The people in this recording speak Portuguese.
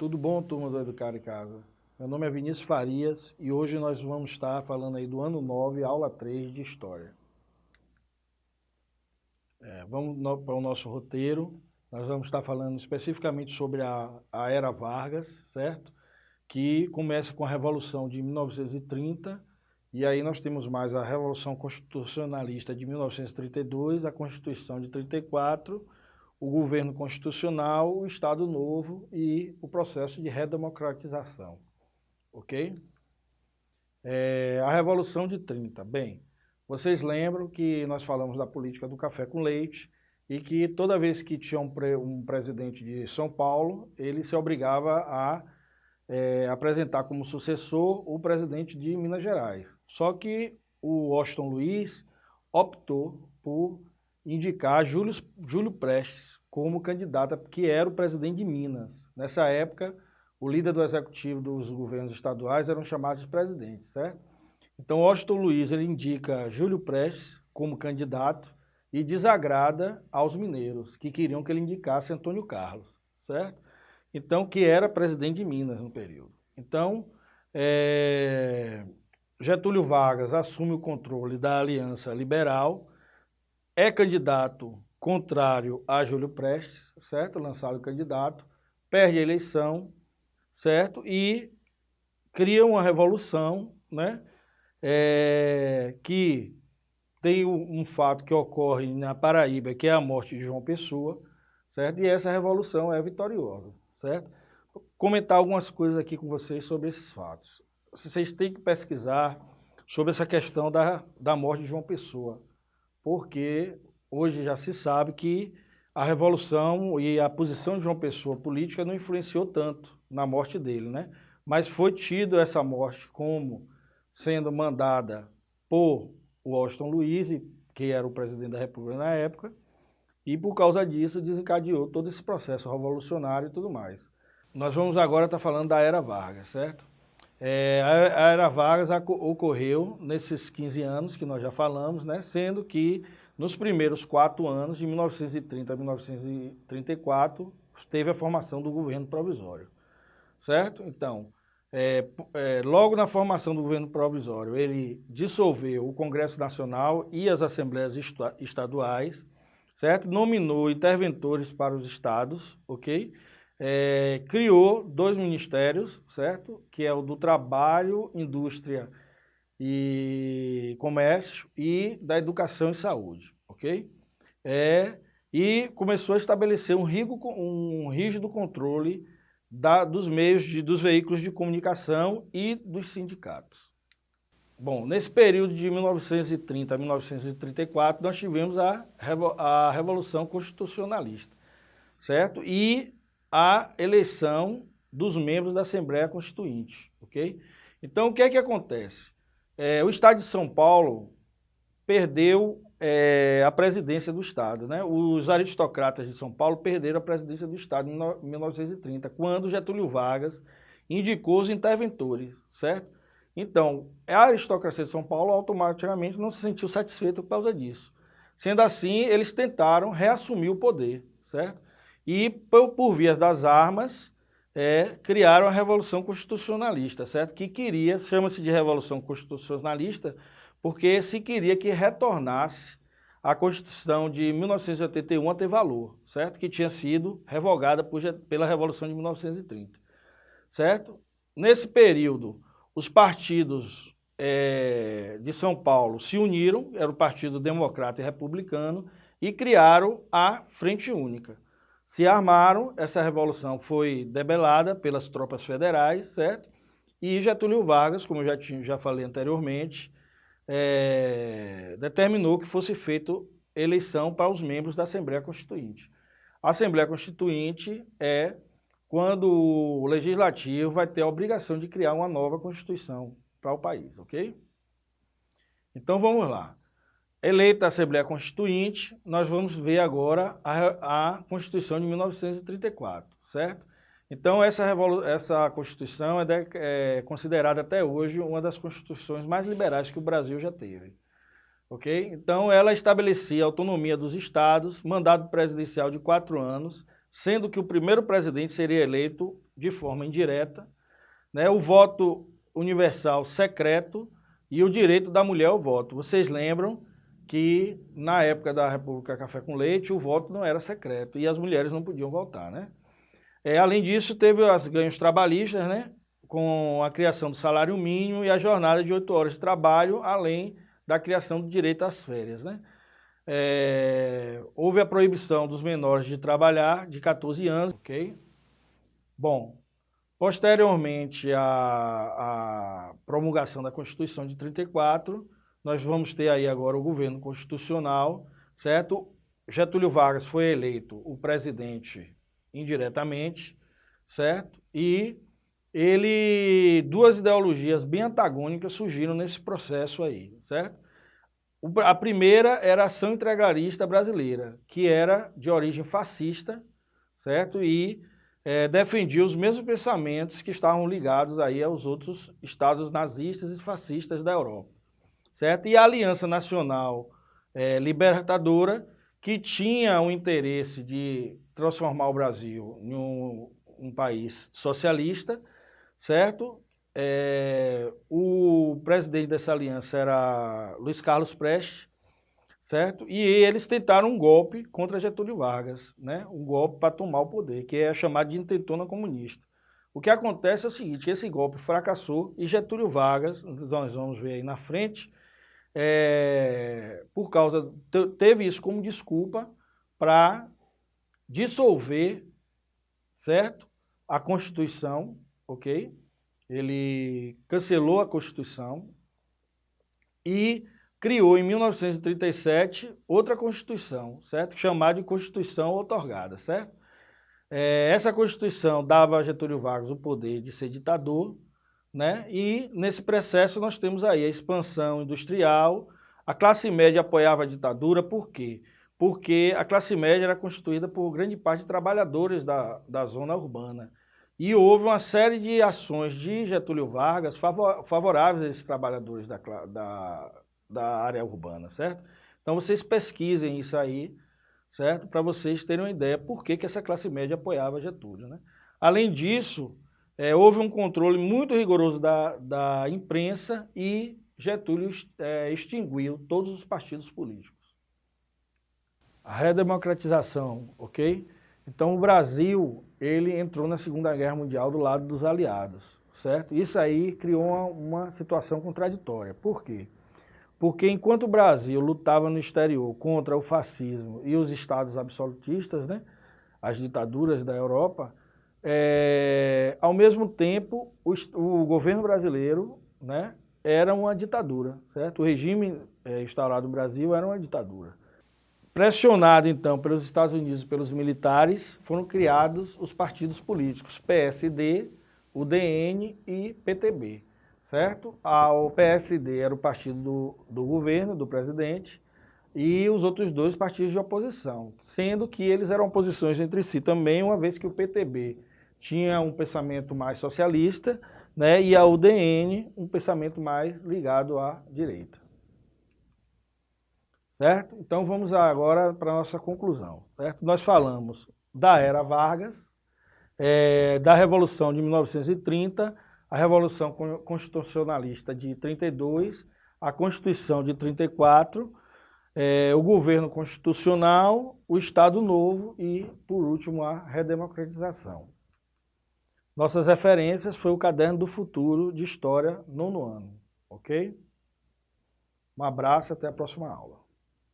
Tudo bom, turma do Educar em Casa? Meu nome é Vinícius Farias e hoje nós vamos estar falando aí do ano 9, aula 3 de História. É, vamos no, para o nosso roteiro. Nós vamos estar falando especificamente sobre a, a Era Vargas, certo? Que começa com a Revolução de 1930 e aí nós temos mais a Revolução Constitucionalista de 1932, a Constituição de 34 o governo constitucional, o Estado Novo e o processo de redemocratização. Ok? É, a Revolução de 30. Bem, vocês lembram que nós falamos da política do café com leite e que toda vez que tinha um, pre, um presidente de São Paulo, ele se obrigava a é, apresentar como sucessor o presidente de Minas Gerais. Só que o Washington Luiz optou por indicar Júlio, Júlio Prestes como candidato, que era o presidente de Minas. Nessa época, o líder do executivo dos governos estaduais eram chamados de presidentes, certo? Então, Washington Luiz ele indica Júlio Prestes como candidato e desagrada aos mineiros, que queriam que ele indicasse Antônio Carlos, certo? Então, que era presidente de Minas no período. Então, é... Getúlio Vargas assume o controle da Aliança Liberal, é candidato contrário a Júlio Prestes, certo? Lançado candidato, perde a eleição, certo? E cria uma revolução, né? É, que tem um, um fato que ocorre na Paraíba, que é a morte de João Pessoa, certo? E essa revolução é vitoriosa, certo? Vou comentar algumas coisas aqui com vocês sobre esses fatos. Vocês têm que pesquisar sobre essa questão da, da morte de João Pessoa, porque hoje já se sabe que a Revolução e a posição de João Pessoa política não influenciou tanto na morte dele, né? Mas foi tido essa morte como sendo mandada por Washington Luiz, que era o presidente da República na época, e por causa disso desencadeou todo esse processo revolucionário e tudo mais. Nós vamos agora estar falando da Era Vargas, certo? É, a Era Vargas ocorreu nesses 15 anos que nós já falamos, né? Sendo que nos primeiros quatro anos, de 1930 a 1934, teve a formação do governo provisório, certo? Então, é, é, logo na formação do governo provisório, ele dissolveu o Congresso Nacional e as Assembleias Estaduais, certo? Nominou interventores para os estados, ok? É, criou dois ministérios, certo? Que é o do Trabalho, Indústria e Comércio e da Educação e Saúde, ok? É, e começou a estabelecer um, rigo, um rígido controle da, dos meios, de, dos veículos de comunicação e dos sindicatos. Bom, nesse período de 1930 a 1934, nós tivemos a, a Revolução Constitucionalista, certo? E a eleição dos membros da Assembleia Constituinte, ok? Então, o que é que acontece? É, o Estado de São Paulo perdeu é, a presidência do Estado. Né? Os aristocratas de São Paulo perderam a presidência do Estado em 1930, quando Getúlio Vargas indicou os interventores, certo? Então, a aristocracia de São Paulo automaticamente não se sentiu satisfeita por causa disso. Sendo assim, eles tentaram reassumir o poder, certo? E, por, por vias das armas, é, criaram a Revolução Constitucionalista, certo? Que queria, chama-se de Revolução Constitucionalista, porque se queria que retornasse a Constituição de 1981 a ter valor, certo? Que tinha sido revogada por, pela Revolução de 1930, certo? Nesse período, os partidos é, de São Paulo se uniram, era o Partido Democrata e Republicano, e criaram a Frente Única se armaram, essa revolução foi debelada pelas tropas federais, certo? E Getúlio Vargas, como eu já, tinha, já falei anteriormente, é, determinou que fosse feita eleição para os membros da Assembleia Constituinte. A Assembleia Constituinte é quando o Legislativo vai ter a obrigação de criar uma nova Constituição para o país, ok? Então vamos lá eleita a Assembleia Constituinte, nós vamos ver agora a, a Constituição de 1934, certo? Então, essa, essa Constituição é, de, é, considerada até hoje uma das constituições mais liberais que o Brasil já teve. Ok? Então, ela estabelecia a autonomia dos estados, mandado presidencial de quatro anos, sendo que o primeiro presidente seria eleito de forma indireta, né, o voto universal secreto e o direito da mulher ao voto. Vocês lembram que na época da República Café com Leite o voto não era secreto e as mulheres não podiam votar, né? É, além disso, teve os ganhos trabalhistas, né? Com a criação do salário mínimo e a jornada de oito horas de trabalho, além da criação do direito às férias, né? É, houve a proibição dos menores de trabalhar de 14 anos, ok? Bom, posteriormente à, promulgação da Constituição de 34, nós vamos ter aí agora o governo constitucional, certo? Getúlio Vargas foi eleito o presidente indiretamente, certo? E ele, duas ideologias bem antagônicas surgiram nesse processo aí, certo? A primeira era a ação integralista brasileira, que era de origem fascista, certo? E é, defendia os mesmos pensamentos que estavam ligados aí aos outros estados nazistas e fascistas da Europa, certo? E a Aliança Nacional é, Libertadora, que tinha o interesse de transformar o Brasil em um, um país socialista, certo? É, o presidente dessa aliança era Luiz Carlos Prestes, certo? E eles tentaram um golpe contra Getúlio Vargas, né? um golpe para tomar o poder, que é chamado de intentona comunista. O que acontece é o seguinte, esse golpe fracassou e Getúlio Vargas, nós vamos ver aí na frente, é, por causa, teve isso como desculpa para dissolver, certo? A Constituição, ok? ele cancelou a Constituição e criou em 1937 outra Constituição, certo? Chamada de Constituição Otorgada, certo? É, essa Constituição dava a Getúlio Vargas o poder de ser ditador, né? E nesse processo nós temos aí a expansão industrial, a classe média apoiava a ditadura, por quê? Porque a classe média era constituída por grande parte de trabalhadores da, da zona urbana. E houve uma série de ações de Getúlio Vargas favoráveis a esses trabalhadores da, da, da área urbana, certo? Então vocês pesquisem isso aí, certo? Para vocês terem uma ideia por que, que essa classe média apoiava Getúlio, né? Além disso, é, houve um controle muito rigoroso da, da imprensa e Getúlio é, extinguiu todos os partidos políticos. A redemocratização, ok? Então o Brasil, ele entrou na Segunda Guerra Mundial do lado dos aliados, certo? Isso aí criou uma, uma situação contraditória. Por quê? Porque enquanto o Brasil lutava no exterior contra o fascismo e os estados absolutistas, né, as ditaduras da Europa, é, ao mesmo tempo o, o, governo brasileiro né, era uma ditadura, certo? O regime é, instaurado no Brasil era uma ditadura. Pressionado, então, pelos Estados Unidos e pelos militares, foram criados os partidos políticos, PSD, UDN e PTB, certo? o PSD era o partido do, do governo, do presidente, e os outros dois partidos de oposição, sendo que eles eram oposições entre si também, uma vez que o PTB tinha um pensamento mais socialista, né, e a UDN um pensamento mais ligado à direita. Certo? Então vamos agora para a nossa conclusão. Certo? Nós falamos da Era Vargas, é, da Revolução de 1930, a Revolução Constitucionalista de 32, a Constituição de 34, é, o governo constitucional, o Estado Novo e, por último, a redemocratização. Nossas referências foi o Caderno do Futuro de História, nono ano. Ok? Um abraço e até a próxima aula.